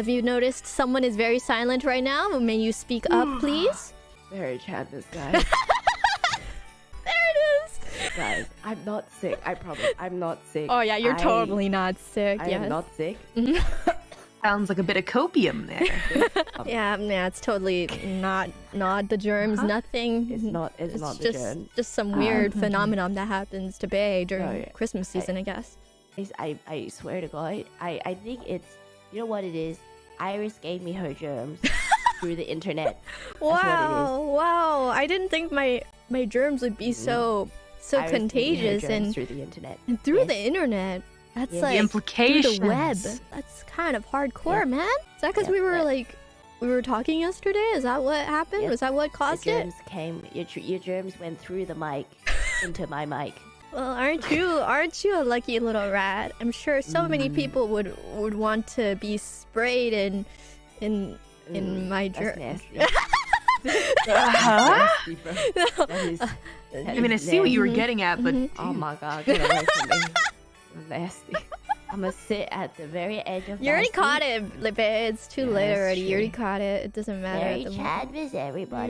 have you noticed someone is very silent right now? May you speak up, please? Very Chadness, guys. there it is. guys, I'm not sick. I promise. I'm not sick. Oh yeah, you're I- totally not sick. I yes. am not sick. Sounds like a bit of copium there. Yeah, yeah, it's totally not not the germs, Huh? nothing. It's not. It's, It's not the just just some Um, weird phenomenon that happens to Bay during No, yeah. Christmas season, I guess. I, I swear to God, I, I think it's, you know what it is? Iris gave me her germs through the internet. Wow, wow! I didn't think my my germs would be mm-hmm. so so Iris gave me her contagious and, through the internet. and through Yes. the internet. That's Yes. the like through the web. That's kind of hardcore, Yeah. man. Is that because Yeah, we were that- like we were talking yesterday? Is that what happened? Yep. Was that what Your caused it? germs came. Your, your germs went through the mic into my mic. Well, aren't you aren't you a lucky little rat? I'm sure so many Mm. people would would want to be sprayed in in in my that's germ. nasty. Huh? nasty, bro. That is, that I mean, I is see what you were getting at, but Mhm. Oh my god, get away from me. nasty. I'm gonna sit at the very edge of You my already seat. caught it, Lippe. It's too Yeah, late that's already. You already caught it. It doesn't matter. Very at the moment. Chadvis, everybody.